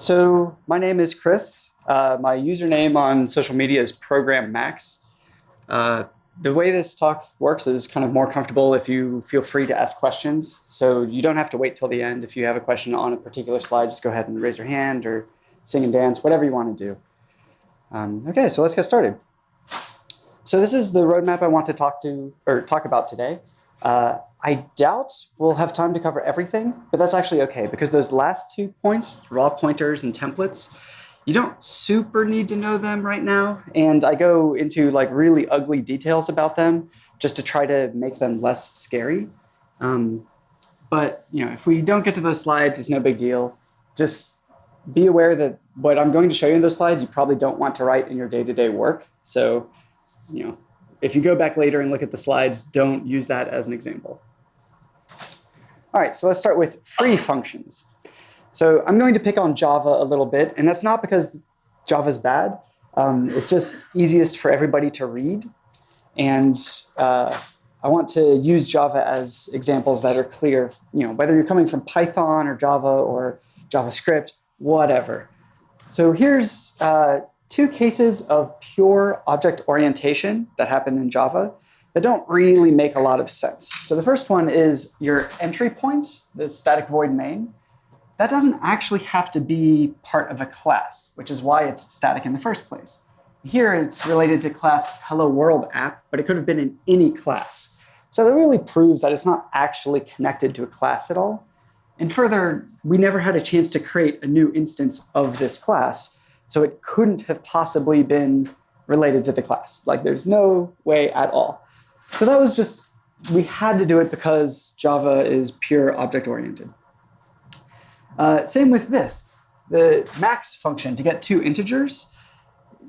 So my name is Chris. Uh, my username on social media is Program Max. Uh, the way this talk works is kind of more comfortable if you feel free to ask questions. So you don't have to wait till the end. If you have a question on a particular slide, just go ahead and raise your hand or sing and dance, whatever you want to do. Um, okay, so let's get started. So this is the roadmap I want to talk to or talk about today. Uh, I doubt we'll have time to cover everything, but that's actually okay because those last two points, raw pointers and templates, you don't super need to know them right now. And I go into like really ugly details about them just to try to make them less scary. Um, but you know, if we don't get to those slides, it's no big deal. Just be aware that what I'm going to show you in those slides, you probably don't want to write in your day-to-day -day work. So, you know, if you go back later and look at the slides, don't use that as an example. All right, so let's start with free functions. So I'm going to pick on Java a little bit, and that's not because Java's bad. Um, it's just easiest for everybody to read. And uh, I want to use Java as examples that are clear, you know, whether you're coming from Python or Java or JavaScript, whatever. So here's uh, two cases of pure object orientation that happen in Java that don't really make a lot of sense. So the first one is your entry point, the static void main. That doesn't actually have to be part of a class, which is why it's static in the first place. Here it's related to class hello world app, but it could have been in any class. So that really proves that it's not actually connected to a class at all. And further, we never had a chance to create a new instance of this class, so it couldn't have possibly been related to the class. Like there's no way at all. So that was just, we had to do it because Java is pure object-oriented. Uh, same with this. The max function to get two integers,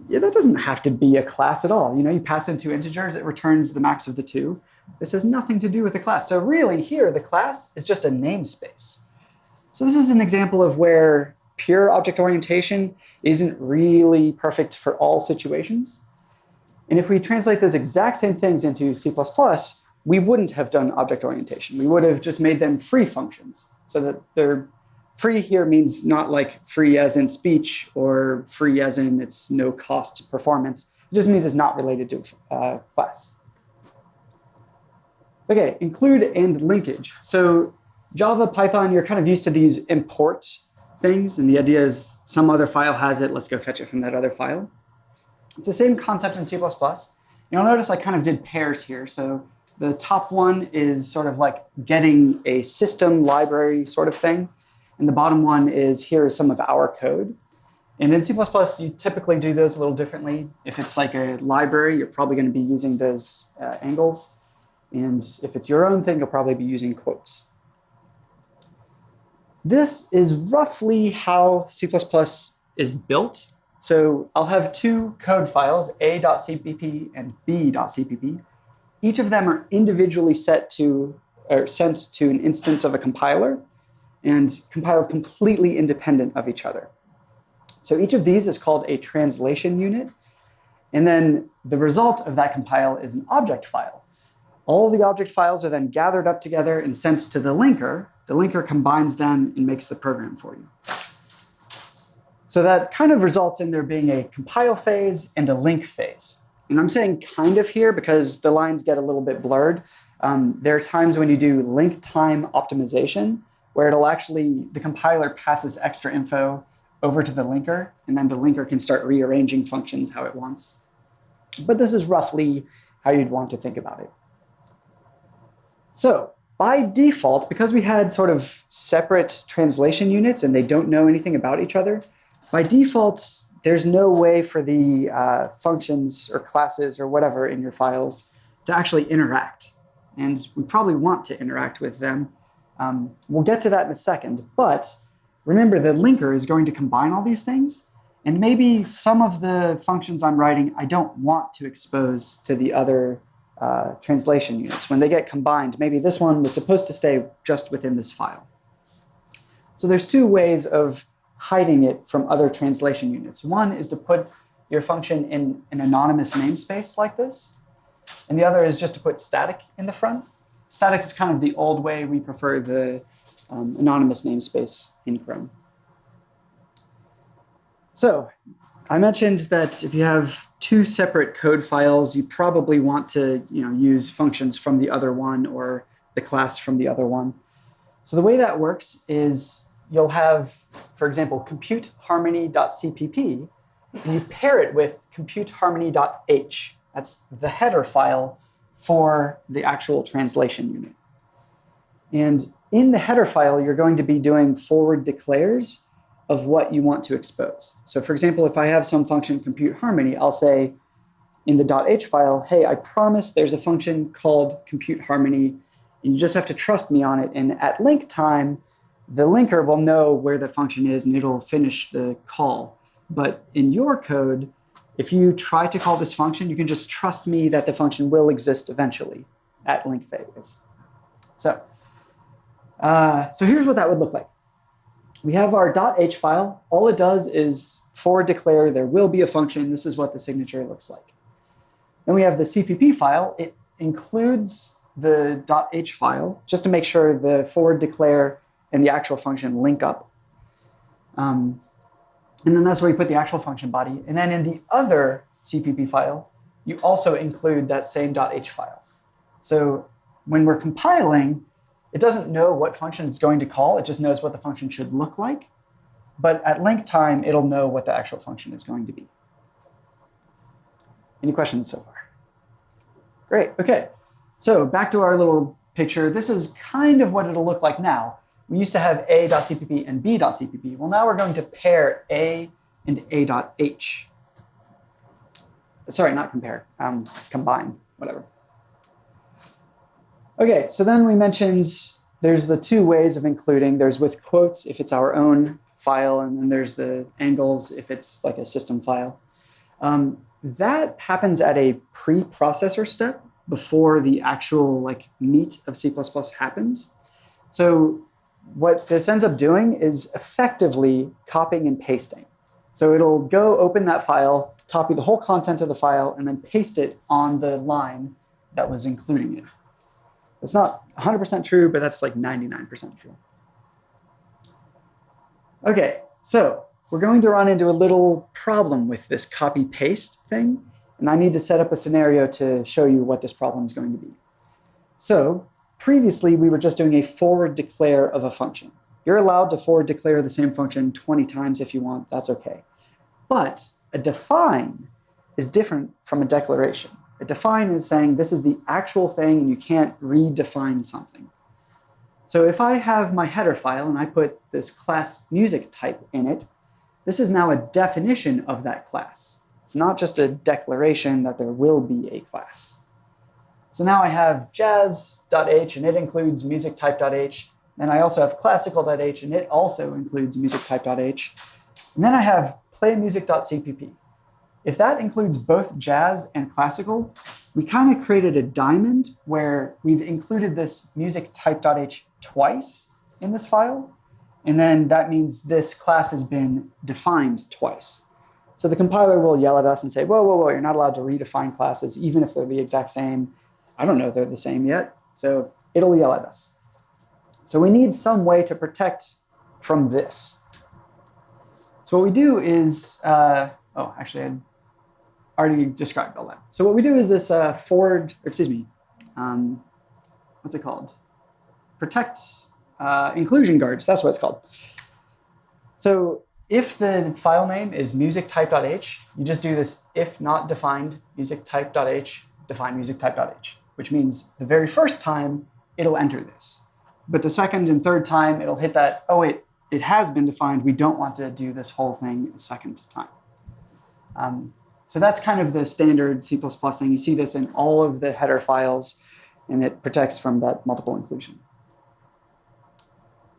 yeah, that doesn't have to be a class at all. You know, you pass in two integers, it returns the max of the two. This has nothing to do with the class. So really here, the class is just a namespace. So this is an example of where pure object orientation isn't really perfect for all situations. And if we translate those exact same things into C++, we wouldn't have done object orientation. We would have just made them free functions. So that they're free here means not like free as in speech or free as in it's no cost performance. It just means it's not related to uh, class. Okay, include and linkage. So Java, Python, you're kind of used to these import things. And the idea is some other file has it. Let's go fetch it from that other file. It's the same concept in C++. You'll notice I kind of did pairs here. So the top one is sort of like getting a system library sort of thing. And the bottom one is here is some of our code. And in C++, you typically do those a little differently. If it's like a library, you're probably going to be using those uh, angles. And if it's your own thing, you'll probably be using quotes. This is roughly how C++ is built. So I'll have two code files, a.cpp and b.cpp. Each of them are individually set to or sent to an instance of a compiler and compiled completely independent of each other. So each of these is called a translation unit. And then the result of that compile is an object file. All the object files are then gathered up together and sent to the linker, the linker combines them and makes the program for you. So that kind of results in there being a compile phase and a link phase. And I'm saying kind of here because the lines get a little bit blurred. Um, there are times when you do link time optimization where it'll actually, the compiler passes extra info over to the linker, and then the linker can start rearranging functions how it wants. But this is roughly how you'd want to think about it. So by default, because we had sort of separate translation units and they don't know anything about each other, by default, there's no way for the uh, functions or classes or whatever in your files to actually interact. And we probably want to interact with them. Um, we'll get to that in a second. But remember, the linker is going to combine all these things. And maybe some of the functions I'm writing I don't want to expose to the other uh, translation units. When they get combined, maybe this one was supposed to stay just within this file. So there's two ways of hiding it from other translation units. One is to put your function in an anonymous namespace like this. And the other is just to put static in the front. Static is kind of the old way. We prefer the um, anonymous namespace in Chrome. So I mentioned that if you have two separate code files, you probably want to you know, use functions from the other one or the class from the other one. So the way that works is you'll have, for example, computeharmony.cpp, and you pair it with computeharmony.h. That's the header file for the actual translation unit. And in the header file, you're going to be doing forward declares of what you want to expose. So for example, if I have some function compute harmony, I'll say in the .h file, hey, I promise there's a function called compute harmony, and you just have to trust me on it. And at link time, the linker will know where the function is and it'll finish the call. But in your code, if you try to call this function, you can just trust me that the function will exist eventually at link phase. So, uh, so here's what that would look like. We have our .h file. All it does is forward declare there will be a function. This is what the signature looks like. Then we have the CPP file. It includes the .h file just to make sure the forward declare and the actual function link up. Um, and then that's where you put the actual function body. And then in the other CPP file, you also include that same .h file. So when we're compiling, it doesn't know what function it's going to call. It just knows what the function should look like. But at link time, it'll know what the actual function is going to be. Any questions so far? Great. OK. So back to our little picture. This is kind of what it'll look like now. We used to have a.cpp and b.cpp. Well, now we're going to pair a and a.h. Sorry, not compare, um, combine, whatever. OK, so then we mentioned there's the two ways of including. There's with quotes if it's our own file, and then there's the angles if it's like a system file. Um, that happens at a pre-processor step before the actual like meat of C++ happens. So what this ends up doing is effectively copying and pasting. So it'll go open that file, copy the whole content of the file, and then paste it on the line that was including it. It's not 100% true, but that's like 99% true. OK, so we're going to run into a little problem with this copy-paste thing. And I need to set up a scenario to show you what this problem is going to be. So previously, we were just doing a forward declare of a function. You're allowed to forward declare the same function 20 times if you want. That's OK. But a define is different from a declaration. A define is saying this is the actual thing and you can't redefine something. So if I have my header file and I put this class music type in it, this is now a definition of that class. It's not just a declaration that there will be a class. So now I have jazz.h and it includes music type.h. And I also have classical.h and it also includes music type.h. And then I have playmusic.cpp. If that includes both jazz and classical, we kind of created a diamond where we've included this music type.h twice in this file. And then that means this class has been defined twice. So the compiler will yell at us and say, whoa, whoa, whoa, you're not allowed to redefine classes, even if they're the exact same. I don't know if they're the same yet. So it'll yell at us. So we need some way to protect from this. So what we do is, uh, oh, actually, I already described all that. So what we do is this uh, forward, excuse me, um, what's it called? Protect uh, inclusion guards. That's what it's called. So if the file name is musictype.h, you just do this if not defined musictype.h, define musictype.h, which means the very first time it'll enter this. But the second and third time, it'll hit that, oh, wait, it has been defined. We don't want to do this whole thing a second time. Um, so that's kind of the standard C++ thing. You see this in all of the header files, and it protects from that multiple inclusion.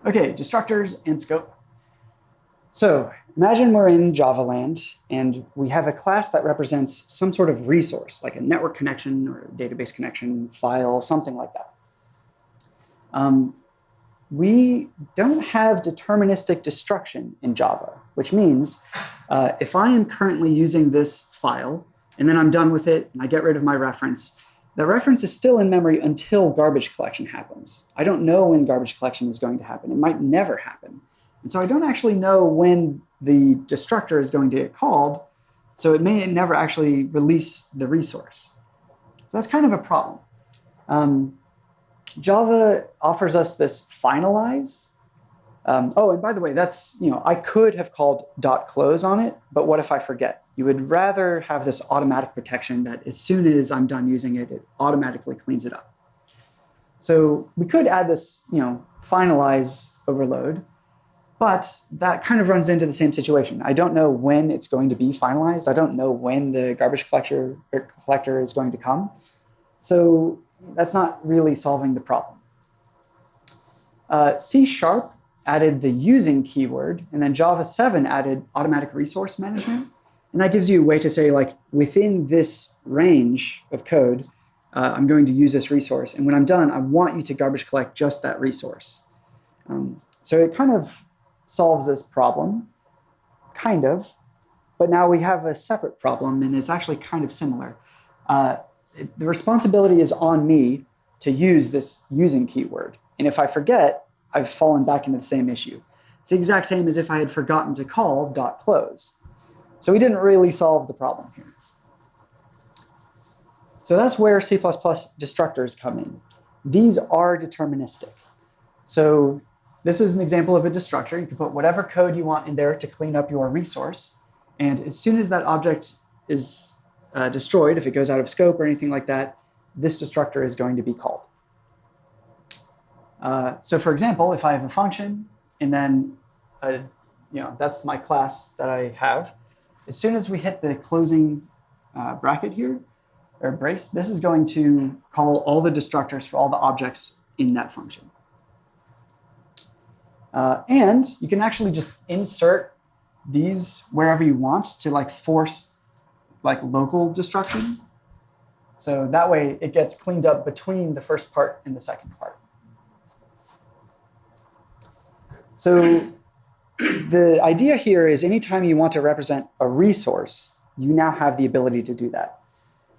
OK, destructors and scope. So imagine we're in Java land, and we have a class that represents some sort of resource, like a network connection or database connection file, something like that. Um, we don't have deterministic destruction in Java, which means uh, if I am currently using this file, and then I'm done with it, and I get rid of my reference, the reference is still in memory until garbage collection happens. I don't know when garbage collection is going to happen. It might never happen. And so I don't actually know when the destructor is going to get called, so it may never actually release the resource. So that's kind of a problem. Um, Java offers us this finalize. Um, oh, and by the way, that's, you know, I could have called dot close on it, but what if I forget? You would rather have this automatic protection that as soon as I'm done using it, it automatically cleans it up. So we could add this, you know, finalize overload, but that kind of runs into the same situation. I don't know when it's going to be finalized. I don't know when the garbage collector, collector is going to come. So that's not really solving the problem. Uh, C Sharp added the using keyword, and then Java 7 added automatic resource management. And that gives you a way to say, like, within this range of code, uh, I'm going to use this resource. And when I'm done, I want you to garbage collect just that resource. Um, so it kind of solves this problem, kind of. But now we have a separate problem, and it's actually kind of similar. Uh, the responsibility is on me to use this using keyword. And if I forget, I've fallen back into the same issue. It's the exact same as if I had forgotten to call dot close. So we didn't really solve the problem here. So that's where C++ destructors come in. These are deterministic. So this is an example of a destructor. You can put whatever code you want in there to clean up your resource. And as soon as that object is uh, destroyed, if it goes out of scope or anything like that, this destructor is going to be called. Uh, so for example, if I have a function and then a, you know that's my class that I have, as soon as we hit the closing uh, bracket here, or brace, this is going to call all the destructors for all the objects in that function. Uh, and you can actually just insert these wherever you want to like force like local destruction. So that way it gets cleaned up between the first part and the second part. So the idea here is anytime you want to represent a resource, you now have the ability to do that.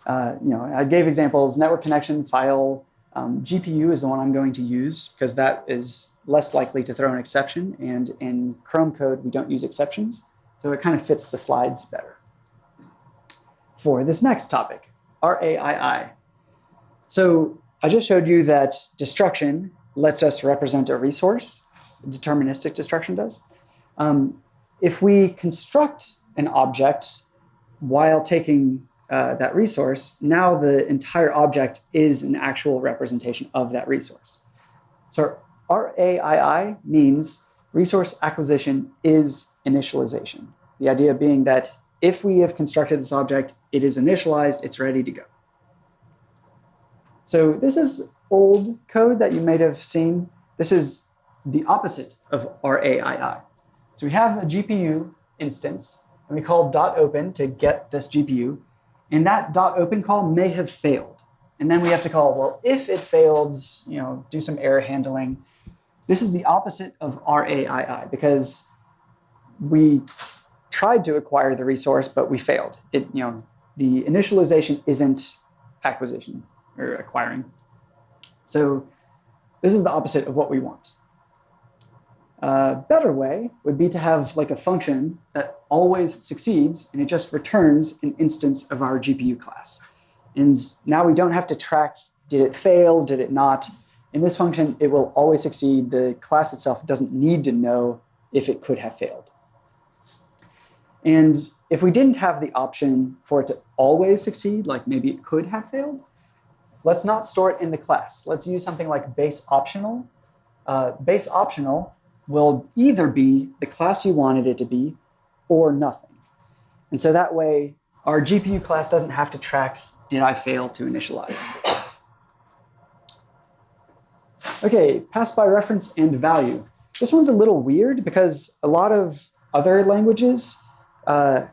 Uh, you know, I gave examples, network connection, file, um, GPU is the one I'm going to use because that is less likely to throw an exception. And in Chrome code, we don't use exceptions. So it kind of fits the slides better. For this next topic, RAII. So I just showed you that destruction lets us represent a resource. Deterministic destruction does. Um, if we construct an object while taking uh, that resource, now the entire object is an actual representation of that resource. So RAII means resource acquisition is initialization. The idea being that if we have constructed this object, it is initialized, it's ready to go. So this is old code that you might have seen. This is the opposite of RAII. So we have a GPU instance, and we call dot .open to get this GPU. And that dot .open call may have failed. And then we have to call, well, if it failed, you know, do some error handling. This is the opposite of RAII because we tried to acquire the resource, but we failed. It, you know, the initialization isn't acquisition or acquiring. So this is the opposite of what we want. A better way would be to have like a function that always succeeds and it just returns an instance of our GPU class. And now we don't have to track, did it fail, did it not? In this function, it will always succeed. The class itself doesn't need to know if it could have failed. And if we didn't have the option for it to always succeed, like maybe it could have failed, let's not store it in the class. Let's use something like base optional. Uh, base optional will either be the class you wanted it to be or nothing. And so that way, our GPU class doesn't have to track, did I fail to initialize? Okay, pass by reference and value. This one's a little weird because a lot of other languages, uh,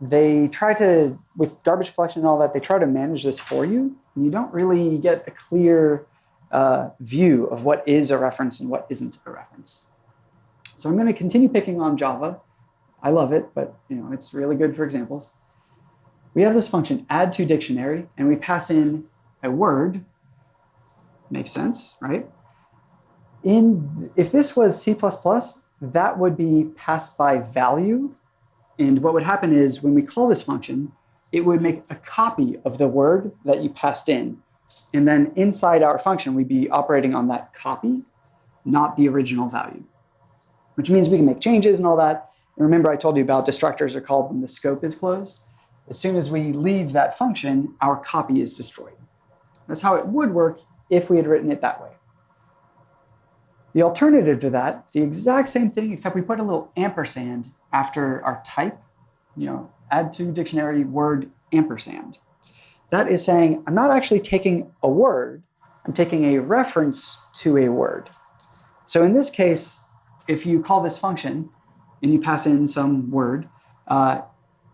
they try to, with garbage collection and all that, they try to manage this for you. And you don't really get a clear uh, view of what is a reference and what isn't a reference. So I'm going to continue picking on Java. I love it, but you know it's really good for examples. We have this function add to dictionary, and we pass in a word. Makes sense, right? In if this was C++, that would be passed by value. And what would happen is when we call this function, it would make a copy of the word that you passed in. And then inside our function, we'd be operating on that copy, not the original value, which means we can make changes and all that. And remember I told you about destructors are called when the scope is closed. As soon as we leave that function, our copy is destroyed. That's how it would work if we had written it that way. The alternative to that, it's the exact same thing, except we put a little ampersand after our type, you know, add to dictionary word ampersand. That is saying I'm not actually taking a word, I'm taking a reference to a word. So in this case, if you call this function and you pass in some word, uh,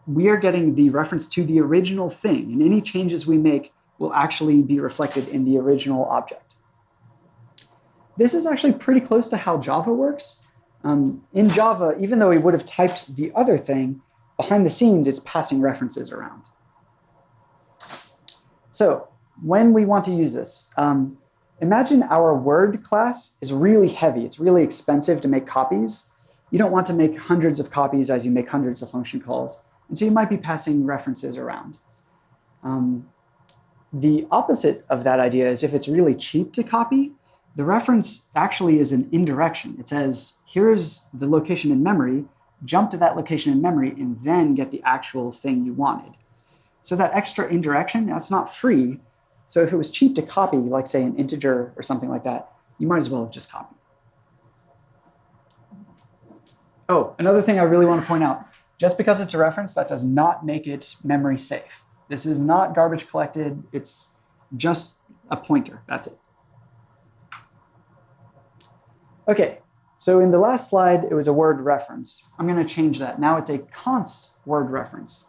we are getting the reference to the original thing, and any changes we make will actually be reflected in the original object. This is actually pretty close to how Java works. Um, in Java, even though we would have typed the other thing, behind the scenes, it's passing references around. So when we want to use this, um, imagine our word class is really heavy. It's really expensive to make copies. You don't want to make hundreds of copies as you make hundreds of function calls. And so you might be passing references around. Um, the opposite of that idea is if it's really cheap to copy, the reference actually is an indirection. It says, here's the location in memory, jump to that location in memory, and then get the actual thing you wanted. So that extra indirection, that's not free. So if it was cheap to copy, like say an integer or something like that, you might as well have just copied. Oh, another thing I really want to point out, just because it's a reference, that does not make it memory safe. This is not garbage collected. It's just a pointer. That's it. OK, so in the last slide, it was a word reference. I'm going to change that. Now it's a const word reference.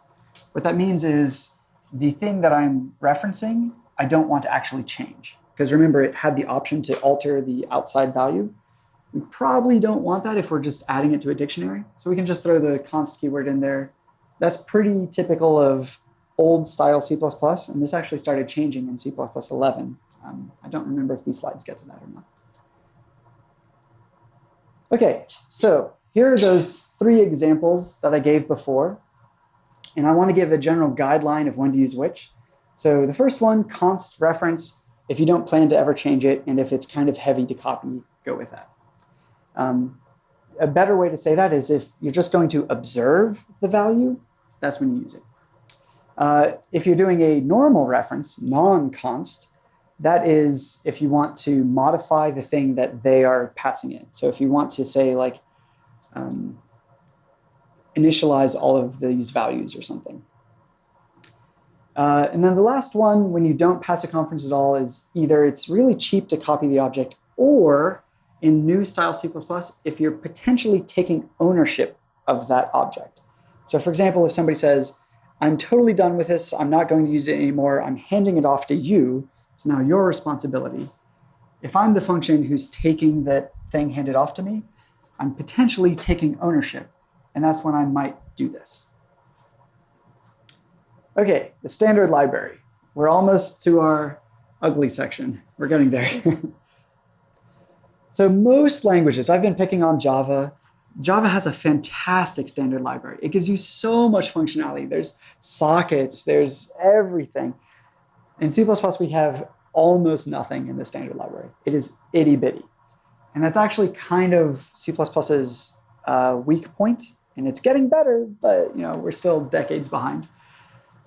What that means is the thing that I'm referencing, I don't want to actually change. Because remember, it had the option to alter the outside value. We probably don't want that if we're just adding it to a dictionary. So we can just throw the const keyword in there. That's pretty typical of old style C++, and this actually started changing in C++ 11. Um, I don't remember if these slides get to that or not. Okay, so here are those three examples that I gave before. And I want to give a general guideline of when to use which. So the first one, const reference, if you don't plan to ever change it, and if it's kind of heavy to copy, go with that. Um, a better way to say that is if you're just going to observe the value, that's when you use it. Uh, if you're doing a normal reference, non-const, that is if you want to modify the thing that they are passing in. So if you want to say like um, initialize all of these values or something. Uh, and then the last one, when you don't pass a conference at all, is either it's really cheap to copy the object, or in new style C++, if you're potentially taking ownership of that object. So for example, if somebody says, I'm totally done with this. I'm not going to use it anymore. I'm handing it off to you. It's now your responsibility. If I'm the function who's taking that thing handed off to me, I'm potentially taking ownership. And that's when I might do this. OK, the standard library. We're almost to our ugly section. We're getting there. so most languages, I've been picking on Java, Java has a fantastic standard library. It gives you so much functionality. There's sockets, there's everything. In C++, we have almost nothing in the standard library. It is itty bitty. And that's actually kind of C++'s uh, weak point. And it's getting better, but you know we're still decades behind.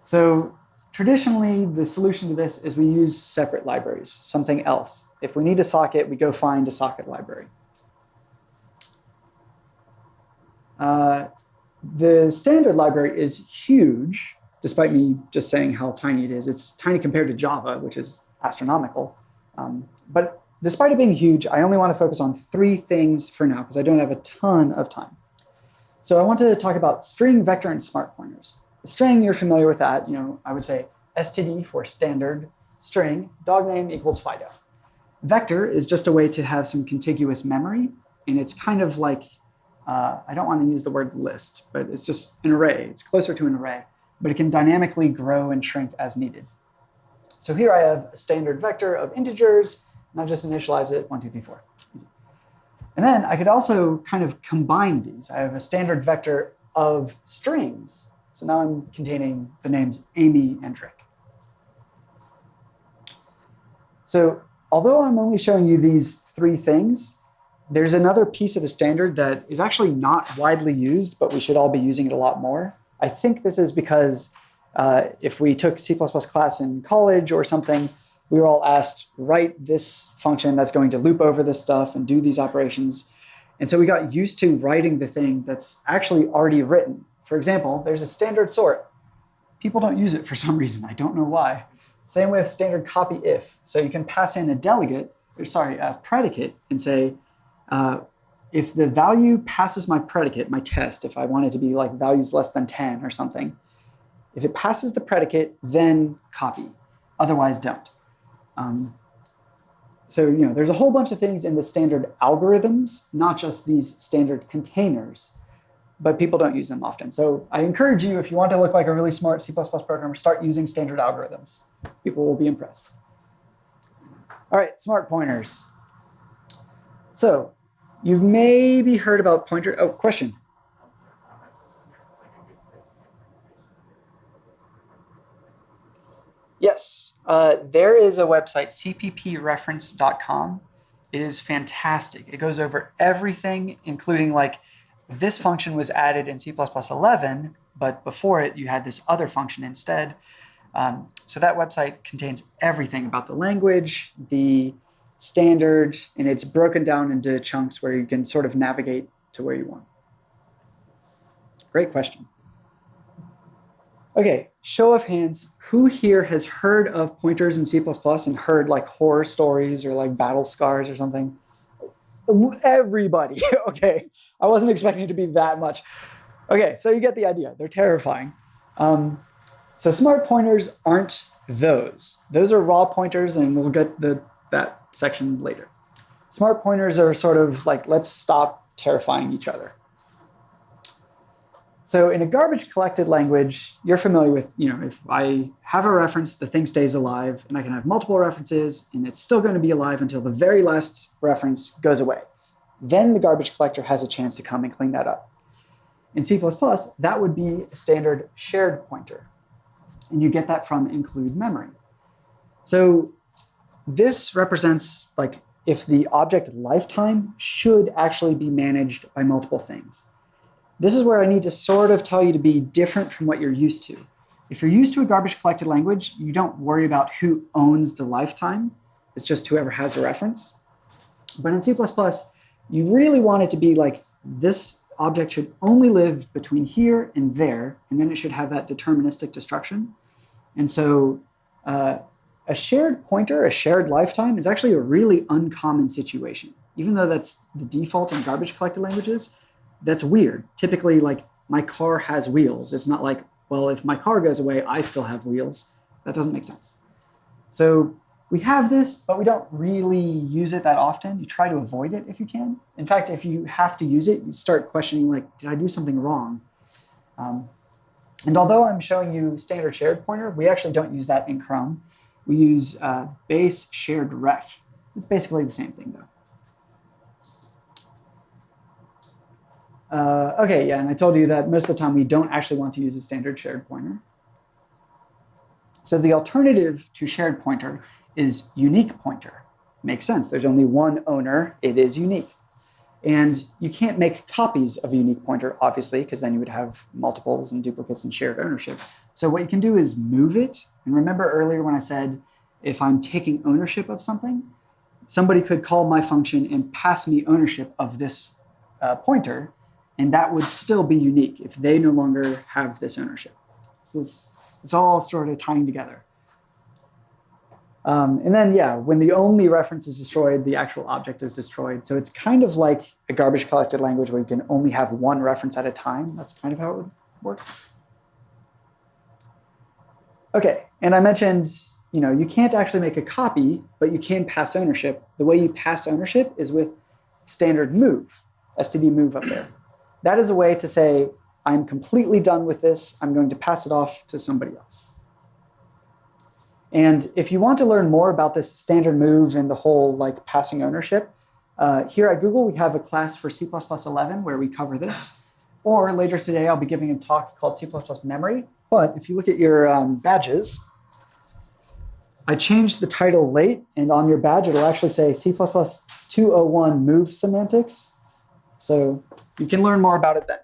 So traditionally, the solution to this is we use separate libraries, something else. If we need a socket, we go find a socket library. Uh, the standard library is huge, despite me just saying how tiny it is. It's tiny compared to Java, which is astronomical. Um, but despite it being huge, I only want to focus on three things for now, because I don't have a ton of time. So I want to talk about string, vector, and smart pointers. String, you're familiar with that. You know, I would say std for standard string, dog name equals Fido. Vector is just a way to have some contiguous memory, and it's kind of like uh, I don't want to use the word list, but it's just an array. It's closer to an array, but it can dynamically grow and shrink as needed. So here I have a standard vector of integers, and I just initialize it, one, two, three, four. And then I could also kind of combine these. I have a standard vector of strings. So now I'm containing the names Amy and Rick. So although I'm only showing you these three things, there's another piece of the standard that is actually not widely used, but we should all be using it a lot more. I think this is because uh, if we took C++ class in college or something, we were all asked, write this function that's going to loop over this stuff and do these operations. And so we got used to writing the thing that's actually already written. For example, there's a standard sort. People don't use it for some reason. I don't know why. Same with standard copy if. So you can pass in a delegate, or sorry, a predicate, and say, uh, if the value passes my predicate, my test, if I want it to be like values less than 10 or something, if it passes the predicate, then copy. Otherwise, don't. Um, so you know, there's a whole bunch of things in the standard algorithms, not just these standard containers, but people don't use them often. So I encourage you, if you want to look like a really smart C++ programmer, start using standard algorithms. People will be impressed. All right, smart pointers. So you've maybe heard about pointer. Oh, question. Yes, uh, there is a website, cppreference.com. It is fantastic. It goes over everything, including like this function was added in C++ 11, but before it, you had this other function instead. Um, so that website contains everything about the language, the standard, and it's broken down into chunks where you can sort of navigate to where you want. Great question. Okay, show of hands, who here has heard of pointers in C++ and heard like horror stories or like battle scars or something? Everybody, okay. I wasn't expecting it to be that much. Okay, so you get the idea. They're terrifying. Um, so smart pointers aren't those. Those are raw pointers, and we'll get the that section later. Smart pointers are sort of like, let's stop terrifying each other. So in a garbage collected language, you're familiar with, you know, if I have a reference, the thing stays alive, and I can have multiple references, and it's still going to be alive until the very last reference goes away. Then the garbage collector has a chance to come and clean that up. In C++, that would be a standard shared pointer. And you get that from include memory. So this represents like if the object lifetime should actually be managed by multiple things. This is where I need to sort of tell you to be different from what you're used to. If you're used to a garbage collected language, you don't worry about who owns the lifetime. It's just whoever has a reference. But in C++, you really want it to be like this object should only live between here and there, and then it should have that deterministic destruction. And so uh, a shared pointer, a shared lifetime, is actually a really uncommon situation. Even though that's the default in garbage collected languages, that's weird. Typically, like my car has wheels. It's not like, well, if my car goes away, I still have wheels. That doesn't make sense. So we have this, but we don't really use it that often. You try to avoid it if you can. In fact, if you have to use it, you start questioning, like, did I do something wrong? Um, and although I'm showing you standard shared pointer, we actually don't use that in Chrome. We use uh, base shared ref. It's basically the same thing, though. Uh, okay, yeah, and I told you that most of the time we don't actually want to use a standard shared pointer. So the alternative to shared pointer is unique pointer. Makes sense. There's only one owner. It is unique. And you can't make copies of a unique pointer, obviously, because then you would have multiples and duplicates and shared ownership. So what you can do is move it. And remember earlier when I said if I'm taking ownership of something, somebody could call my function and pass me ownership of this uh, pointer, and that would still be unique if they no longer have this ownership. So it's, it's all sort of tying together. Um, and then, yeah, when the only reference is destroyed, the actual object is destroyed. So it's kind of like a garbage collected language where you can only have one reference at a time. That's kind of how it would work. Okay, and I mentioned, you know, you can't actually make a copy, but you can pass ownership. The way you pass ownership is with standard move, std move up there. That is a way to say, I'm completely done with this. I'm going to pass it off to somebody else. And if you want to learn more about this standard move and the whole like passing ownership, Uh, here at Google, we have a class for C++11 where we cover this. Or later today, I'll be giving a talk called C++ Memory. But if you look at your um, badges, I changed the title late, and on your badge, it'll actually say C++ 201 Move Semantics. So you can learn more about it then.